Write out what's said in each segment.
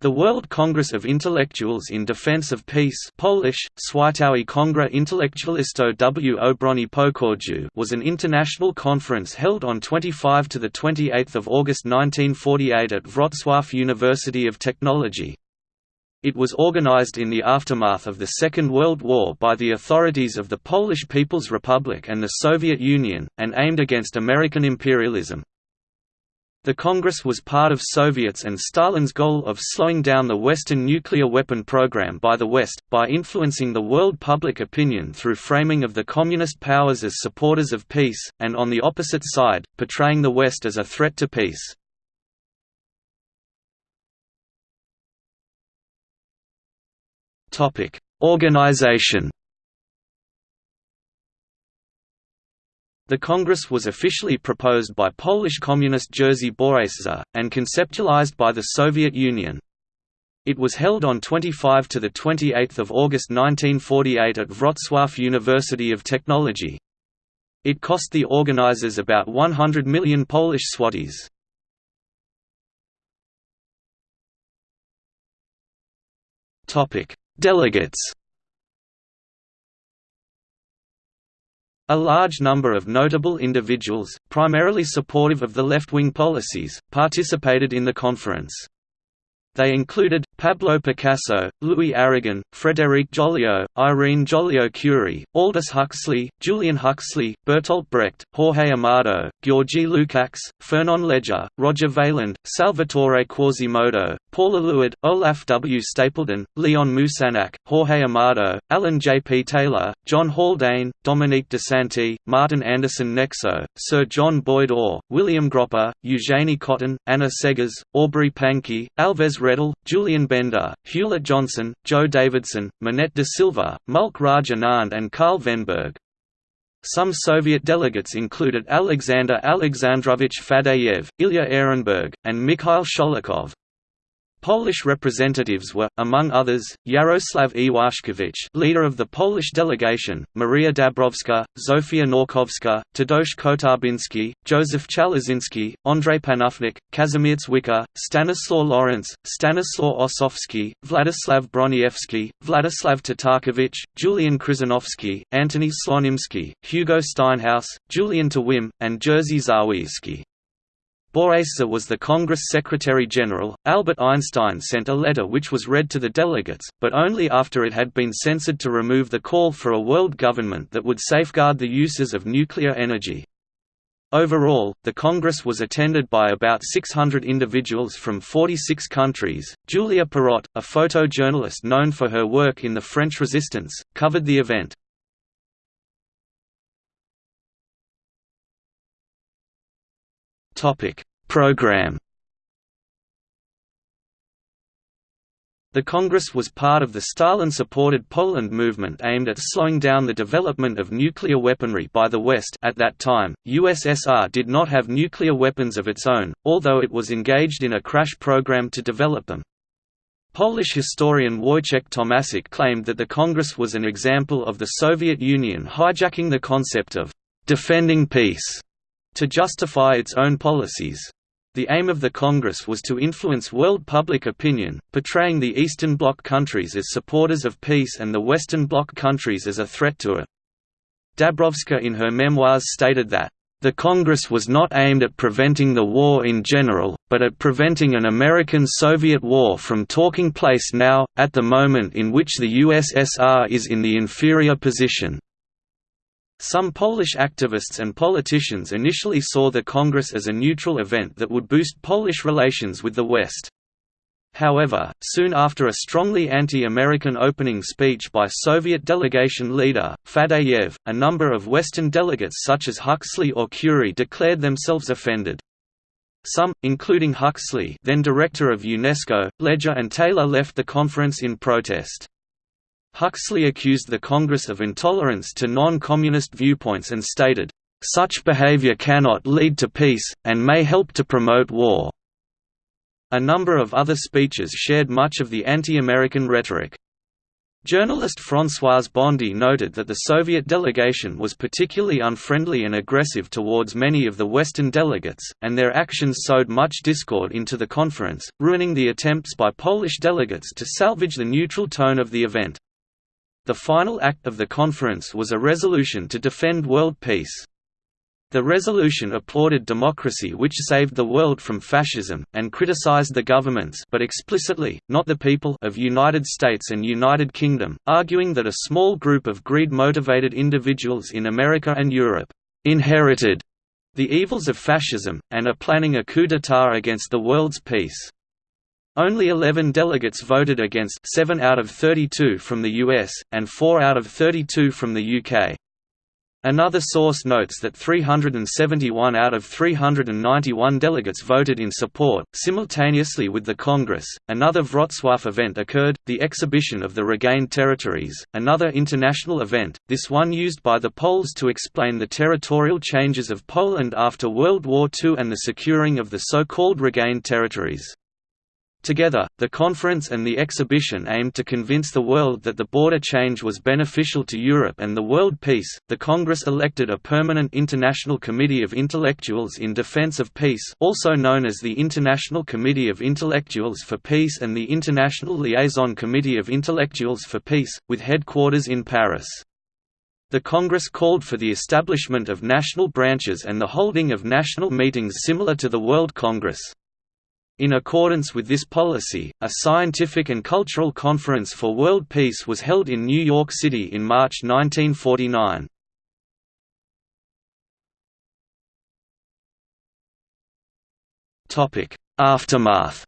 The World Congress of Intellectuals in Defense of Peace Polish, Światowy Kongres Intelektualistów w Obronie Pokoju was an international conference held on 25 to 28 August 1948 at Wrocław University of Technology. It was organized in the aftermath of the Second World War by the authorities of the Polish People's Republic and the Soviet Union, and aimed against American imperialism. The Congress was part of Soviets and Stalin's goal of slowing down the Western nuclear weapon program by the West, by influencing the world public opinion through framing of the Communist powers as supporters of peace, and on the opposite side, portraying the West as a threat to peace. Organization The Congress was officially proposed by Polish Communist Jerzy Borejsza, and conceptualized by the Soviet Union. It was held on 25 to 28 August 1948 at Wrocław University of Technology. It cost the organizers about 100 million Polish złotys. Delegates A large number of notable individuals, primarily supportive of the left-wing policies, participated in the conference. They included, Pablo Picasso, Louis Aragon, Frédéric Joliot, Irene Joliot-Curie, Aldous Huxley, Julian Huxley, Bertolt Brecht, Jorge Amado, Georgi Lukács, Fernand Léger, Roger Vailland, Salvatore Quasimodo, Paul Eluard, Olaf W. Stapledon, Léon Moussinac, Jorge Amado, Alan J. P. Taylor, John Haldane, Dominique DeSanti, Martin Andersen Nexø, Sir John Boyd Orr, William Gropper, Eugenie Cotton, Anna Seghers, Aubrey Pankey, Alves Redol, Julien Benda, Hewlett Johnson, Joe Davidson, Minnette de Silva, Mulk Raj Anand and Karl Venberg. Some Soviet delegates included Alexander Alexandrovich Fadeyev, Ilya Ehrenburg, and Mikhail Sholokhov. Polish representatives were, among others, Yaroslav Iwaszkiewicz leader of the Polish delegation, Maria Dabrowska, Zofia Nałkowska, Tadeusz Kotarbiński, Józef Chałasiński, Andrzej Panufnik, Kazimierz Wyka, Stanisław Lorentz, Stanislaw Ossowski, Vladislav Broniewski, Vladislav Tatarkiewicz, Julian Krzyżanowski, Antoni Słonimski, Hugo Steinhaus, Julian Tuwim, and Jerzy Zawieyski. Borejsza was the Congress Secretary-General. Albert Einstein sent a letter which was read to the delegates, but only after it had been censored to remove the call for a world government that would safeguard the uses of nuclear energy. Overall, the Congress was attended by about 600 individuals from 46 countries. Julia Pirotte, a photojournalist known for her work in the French Resistance, covered the event. Program. The Congress was part of the Stalin-supported Poland movement aimed at slowing down the development of nuclear weaponry by the West at that time, USSR did not have nuclear weapons of its own, although it was engaged in a crash program to develop them. Polish historian Wojciech Tomaszek claimed that the Congress was an example of the Soviet Union hijacking the concept of «defending peace» to justify its own policies. The aim of the Congress was to influence world public opinion, portraying the Eastern Bloc countries as supporters of peace and the Western Bloc countries as a threat to it. Dabrowska in her memoirs stated that, "...the Congress was not aimed at preventing the war in general, but at preventing an American-Soviet war from taking place now, at the moment in which the USSR is in the inferior position." Some Polish activists and politicians initially saw the Congress as a neutral event that would boost Polish relations with the West. However, soon after a strongly anti-American opening speech by Soviet delegation leader, Fadeyev, a number of Western delegates such as Huxley or Curie declared themselves offended. Some, including Huxley then director of UNESCO, Léger and Taylor left the conference in protest. Huxley accused the Congress of intolerance to non-communist viewpoints and stated, "...such behavior cannot lead to peace, and may help to promote war." A number of other speeches shared much of the anti-American rhetoric. Journalist François Bondy noted that the Soviet delegation was particularly unfriendly and aggressive towards many of the Western delegates, and their actions sowed much discord into the conference, ruining the attempts by Polish delegates to salvage the neutral tone of the event. The final act of the conference was a resolution to defend world peace. The resolution applauded democracy which saved the world from fascism, and criticized the governments but explicitly, not the people of United States and United Kingdom, arguing that a small group of greed-motivated individuals in America and Europe «inherited» the evils of fascism, and are planning a coup d'état against the world's peace. Only 11 delegates voted against 7 out of 32 from the US, and 4 out of 32 from the UK. Another source notes that 371 out of 391 delegates voted in support. Simultaneously with the Congress, another Wrocław event occurred, the exhibition of the regained territories, another international event, this one used by the Poles to explain the territorial changes of Poland after World War II and the securing of the so-called regained territories. Together, the conference and the exhibition aimed to convince the world that the border change was beneficial to Europe and the world peace. The Congress elected a permanent International Committee of Intellectuals in Defense of Peace, also known as the International Committee of Intellectuals for Peace and the International Liaison Committee of Intellectuals for Peace, with headquarters in Paris. The Congress called for the establishment of national branches and the holding of national meetings similar to the World Congress. In accordance with this policy, a scientific and cultural conference for world peace was held in New York City in March 1949. Aftermath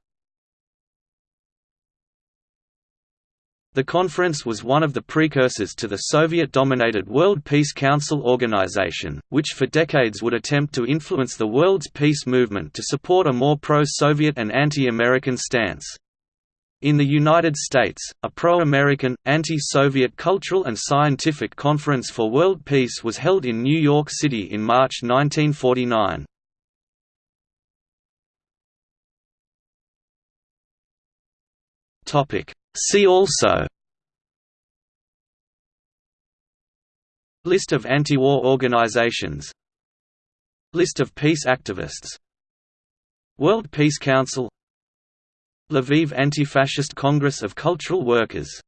The conference was one of the precursors to the Soviet-dominated World Peace Council organization, which for decades would attempt to influence the world's peace movement to support a more pro-Soviet and anti-American stance. In the United States, a pro-American, anti-Soviet cultural and scientific conference for world peace was held in New York City in March 1949. Topic See also. List of anti-war organizations. List of peace activists. World Peace Council. Lviv Anti-Fascist Congress of Cultural Workers